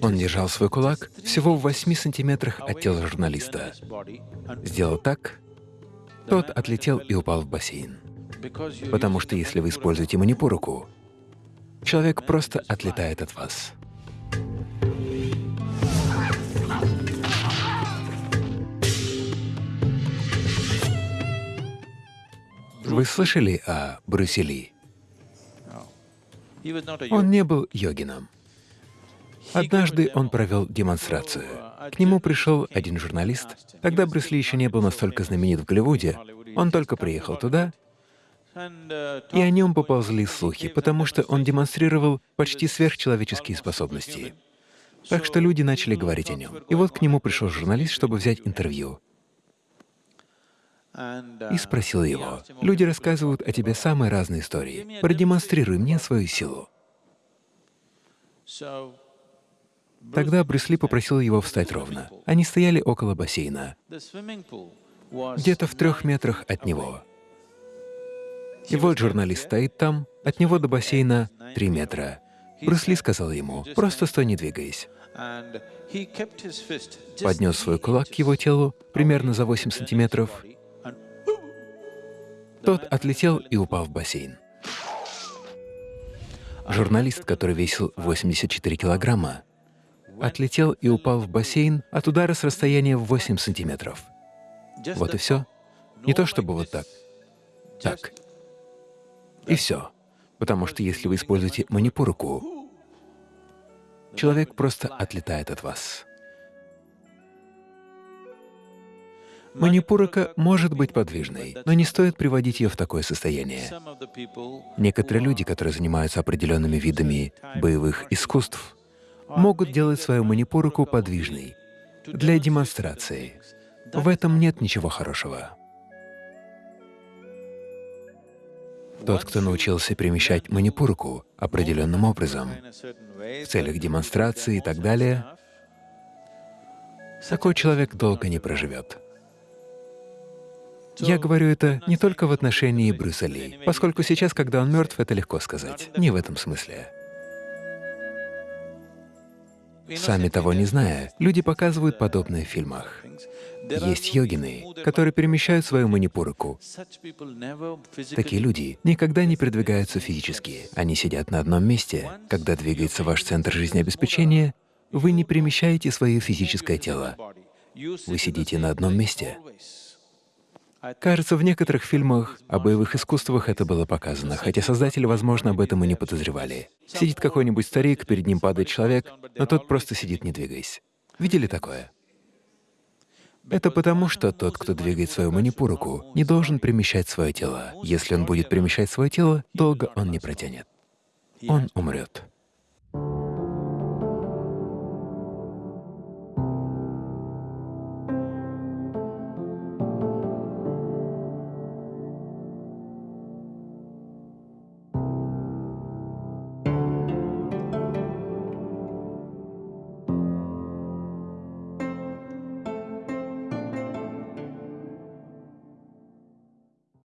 Он держал свой кулак всего в 8 сантиметрах от тела журналиста. Сделал так, тот отлетел и упал в бассейн. Потому что если вы используете манипуруку, человек просто отлетает от вас. Вы слышали о Брюсе Ли? Он не был йогином. Однажды он провел демонстрацию. К нему пришел один журналист. Тогда Брюс Ли еще не был настолько знаменит в Голливуде. Он только приехал туда, и о нем поползли слухи, потому что он демонстрировал почти сверхчеловеческие способности. Так что люди начали говорить о нем. И вот к нему пришел журналист, чтобы взять интервью. И спросил его, «Люди рассказывают о тебе самые разные истории. Продемонстрируй мне свою силу». Тогда Брюс попросил его встать ровно. Они стояли около бассейна, где-то в трех метрах от него. И вот журналист стоит там, от него до бассейна три метра. Брюс сказал ему, «Просто стой, не двигаясь». Поднес свой кулак к его телу примерно за 8 сантиметров. Тот отлетел и упал в бассейн. Журналист, который весил 84 килограмма, отлетел и упал в бассейн от удара с расстояния в 8 сантиметров. Вот и все. Не то чтобы вот так. Так. И все. Потому что если вы используете манипуруку, человек просто отлетает от вас. Манипурака может быть подвижной, но не стоит приводить ее в такое состояние. Некоторые люди, которые занимаются определенными видами боевых искусств, могут делать свою манипуруку подвижной для демонстрации. В этом нет ничего хорошего. Тот, кто научился перемещать манипуруку определенным образом, в целях демонстрации и так далее, такой человек долго не проживет. Я говорю это не только в отношении Брюса Ли, поскольку сейчас, когда он мертв, это легко сказать. Не в этом смысле. Сами того не зная, люди показывают подобное в фильмах. Есть йогины, которые перемещают свою манипуруку. Такие люди никогда не передвигаются физически. Они сидят на одном месте. Когда двигается ваш центр жизнеобеспечения, вы не перемещаете свое физическое тело. Вы сидите на одном месте. Кажется, в некоторых фильмах о боевых искусствах это было показано, хотя создатели, возможно, об этом и не подозревали. Сидит какой-нибудь старик, перед ним падает человек, но тот просто сидит, не двигаясь. Видели такое? Это потому, что тот, кто двигает свою манипуруку, не должен перемещать свое тело. Если он будет перемещать свое тело, долго он не протянет. Он умрет.